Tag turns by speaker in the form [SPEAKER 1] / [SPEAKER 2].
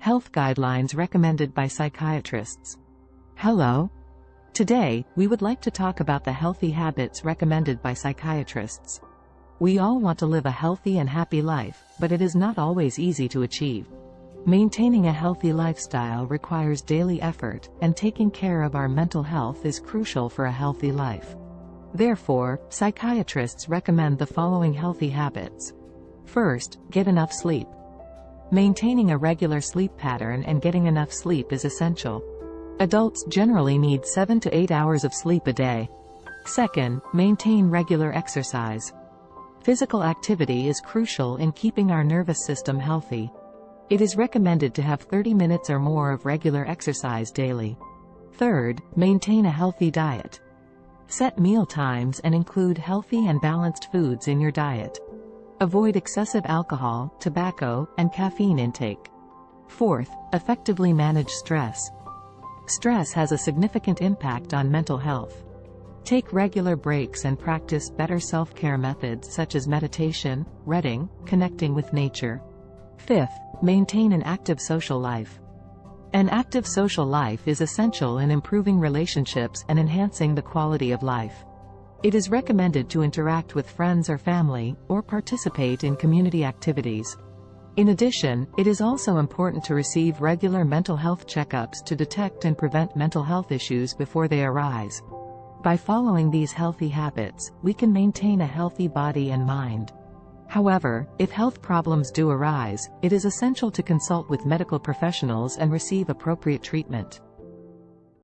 [SPEAKER 1] Health guidelines recommended by psychiatrists. Hello. Today, we would like to talk about the healthy habits recommended by psychiatrists. We all want to live a healthy and happy life, but it is not always easy to achieve. Maintaining a healthy lifestyle requires daily effort, and taking care of our mental health is crucial for a healthy life. Therefore, psychiatrists recommend the following healthy habits. First, get enough sleep. Maintaining a regular sleep pattern and getting enough sleep is essential. Adults generally need 7 to 8 hours of sleep a day. Second, maintain regular exercise. Physical activity is crucial in keeping our nervous system healthy. It is recommended to have 30 minutes or more of regular exercise daily. Third, maintain a healthy diet. Set meal times and include healthy and balanced foods in your diet. Avoid excessive alcohol, tobacco, and caffeine intake. Fourth, effectively manage stress. Stress has a significant impact on mental health. Take regular breaks and practice better self-care methods such as meditation, reading, connecting with nature. Fifth, maintain an active social life. An active social life is essential in improving relationships and enhancing the quality of life. It is recommended to interact with friends or family, or participate in community activities. In addition, it is also important to receive regular mental health checkups to detect and prevent mental health issues before they arise. By following these healthy habits, we can maintain a healthy body and mind. However, if health problems do arise, it is essential to consult with medical professionals and receive appropriate treatment.